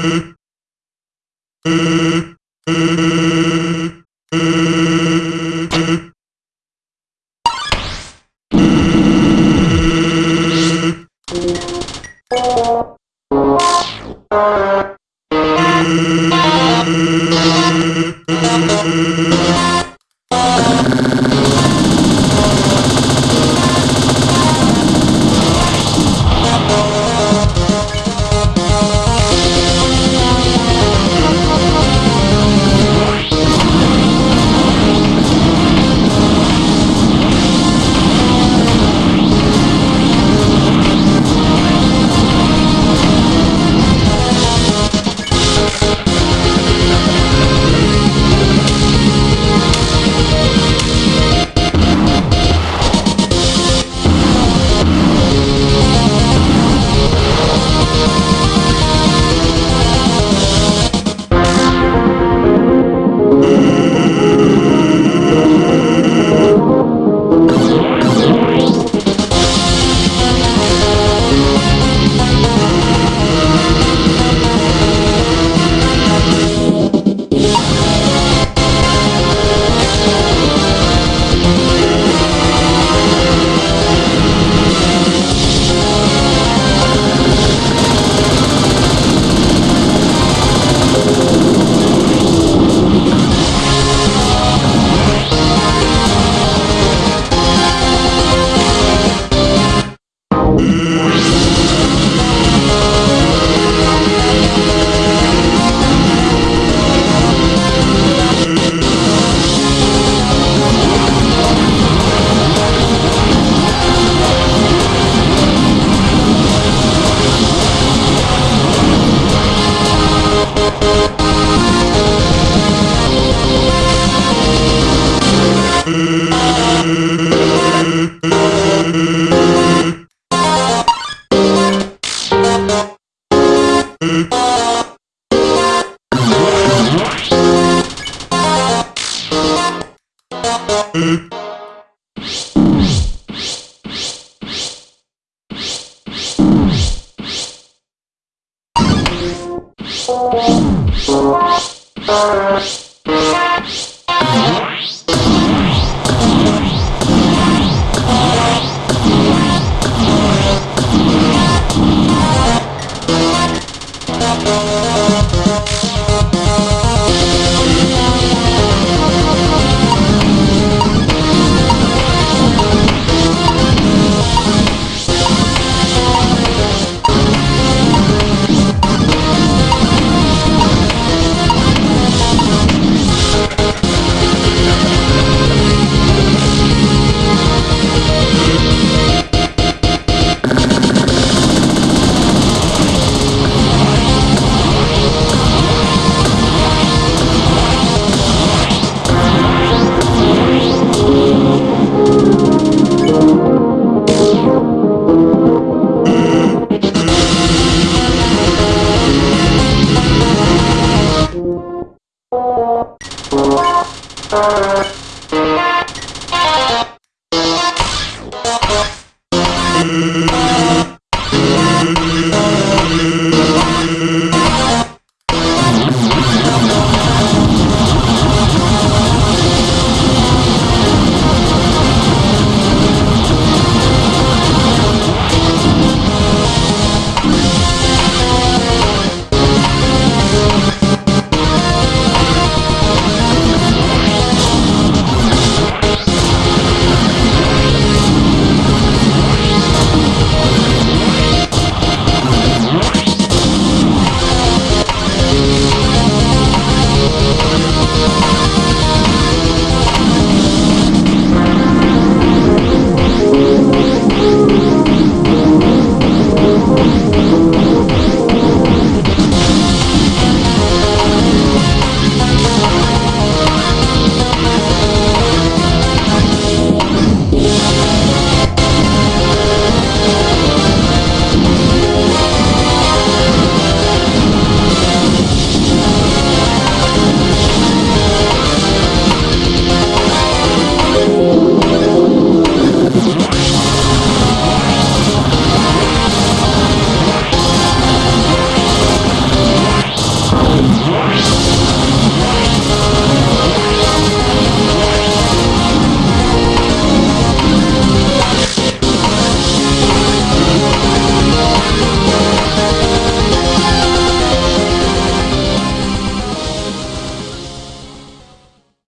Thank Thank Thank you.